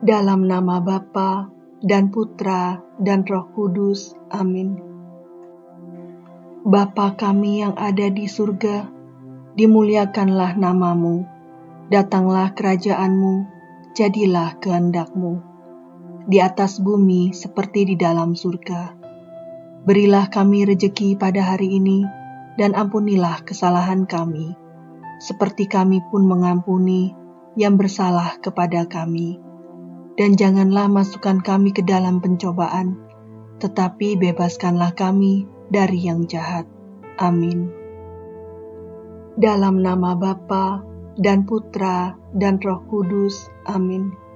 Dalam nama Bapa dan Putra dan Roh Kudus. Amin. Bapa kami yang ada di surga, dimuliakanlah namamu. Datanglah kerajaanmu, jadilah kehendakmu. Di atas bumi seperti di dalam surga. Berilah kami rejeki pada hari ini, dan ampunilah kesalahan kami, seperti kami pun mengampuni yang bersalah kepada kami dan janganlah masukkan kami ke dalam pencobaan, tetapi bebaskanlah kami dari yang jahat. Amin. Dalam nama Bapa dan Putra dan Roh Kudus. Amin.